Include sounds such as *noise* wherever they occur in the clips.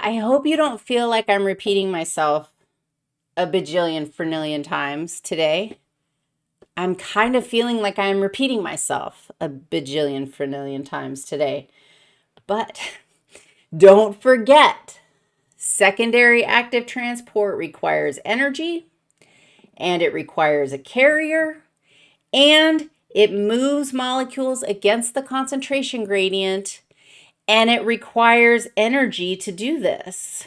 I hope you don't feel like I'm repeating myself a bajillion fernillion times today. I'm kind of feeling like I'm repeating myself a bajillion fernillion times today. But *laughs* don't forget, secondary active transport requires energy, and it requires a carrier, and it moves molecules against the concentration gradient, and it requires energy to do this.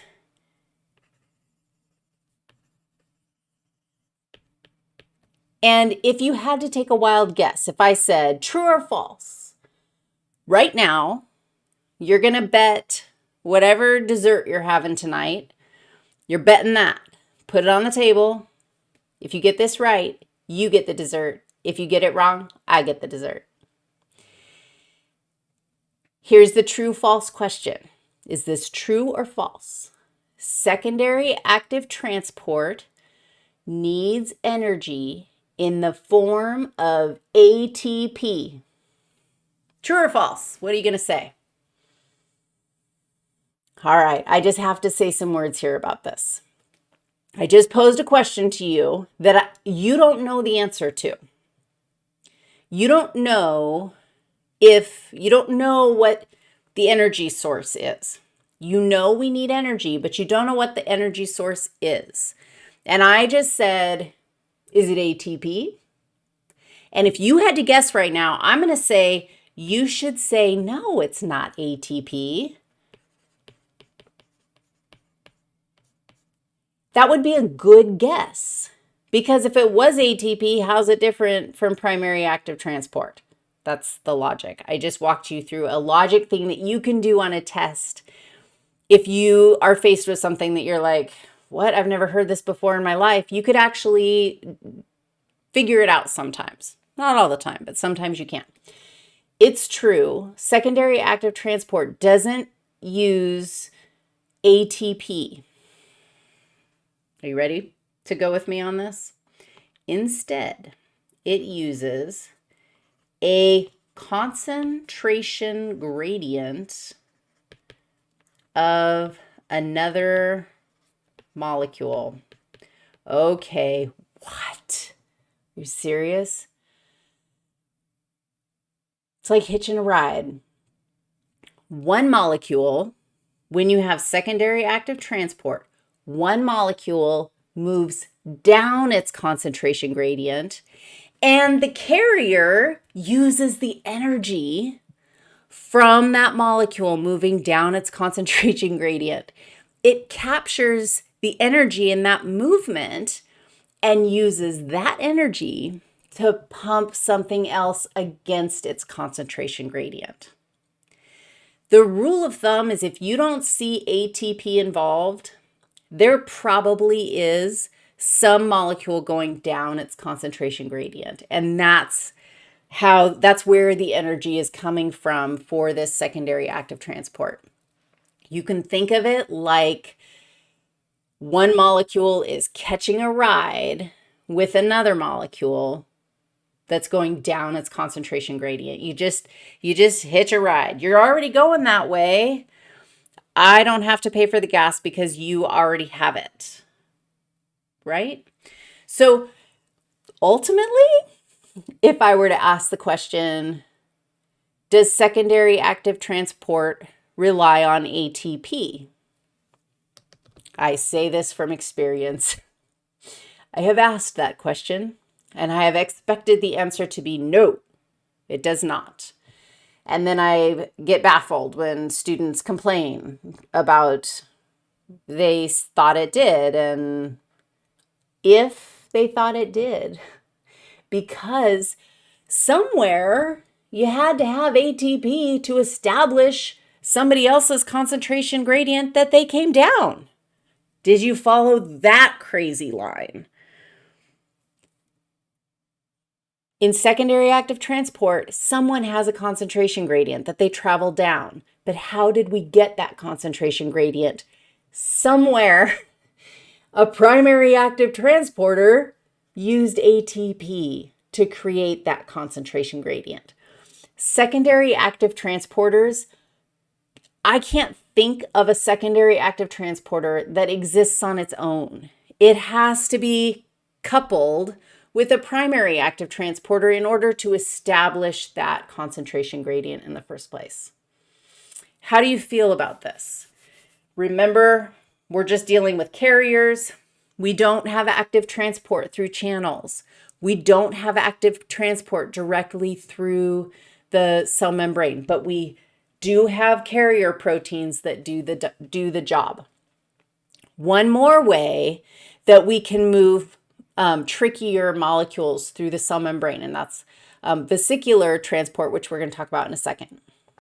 And if you had to take a wild guess, if I said true or false, right now, you're going to bet whatever dessert you're having tonight, you're betting that. Put it on the table. If you get this right, you get the dessert. If you get it wrong, I get the dessert. Here's the true false question. Is this true or false? Secondary active transport needs energy in the form of ATP. True or false? What are you going to say? All right, I just have to say some words here about this. I just posed a question to you that you don't know the answer to. You don't know if, you don't know what the energy source is. You know we need energy, but you don't know what the energy source is. And I just said, is it ATP? And if you had to guess right now, I'm going to say you should say, no, it's not ATP. That would be a good guess. Because if it was ATP, how's it different from primary active transport? That's the logic. I just walked you through a logic thing that you can do on a test if you are faced with something that you're like, what? I've never heard this before in my life. You could actually figure it out sometimes. Not all the time, but sometimes you can. It's true. Secondary active transport doesn't use ATP. Are you ready to go with me on this? Instead, it uses a concentration gradient of another molecule. Okay, what? You serious? It's like hitching a ride. One molecule, when you have secondary active transport, one molecule moves down its concentration gradient and the carrier uses the energy from that molecule moving down its *laughs* concentration gradient. It captures the energy in that movement and uses that energy to pump something else against its concentration gradient. The rule of thumb is if you don't see ATP involved, there probably is some molecule going down its concentration gradient. And that's how that's where the energy is coming from for this secondary active transport. You can think of it like one molecule is catching a ride with another molecule that's going down its concentration gradient. You just you just hitch a ride. You're already going that way. I don't have to pay for the gas because you already have it. Right? So ultimately, if I were to ask the question, does secondary active transport rely on ATP? I say this from experience. *laughs* I have asked that question, and I have expected the answer to be no, it does not. And then I get baffled when students complain about they thought it did, and if they thought it did, because somewhere you had to have ATP to establish somebody else's concentration gradient that they came down. Did you follow that crazy line? In secondary active transport, someone has a concentration gradient that they travel down. But how did we get that concentration gradient? Somewhere, a primary active transporter used ATP to create that concentration gradient. Secondary active transporters, I can't think of a secondary active transporter that exists on its own. It has to be coupled with a primary active transporter in order to establish that concentration gradient in the first place. How do you feel about this? Remember, we're just dealing with carriers. We don't have active transport through channels. We don't have active transport directly through the cell membrane, but we do have carrier proteins that do the, do the job. One more way that we can move um, trickier molecules through the cell membrane, and that's um, vesicular transport, which we're going to talk about in a second.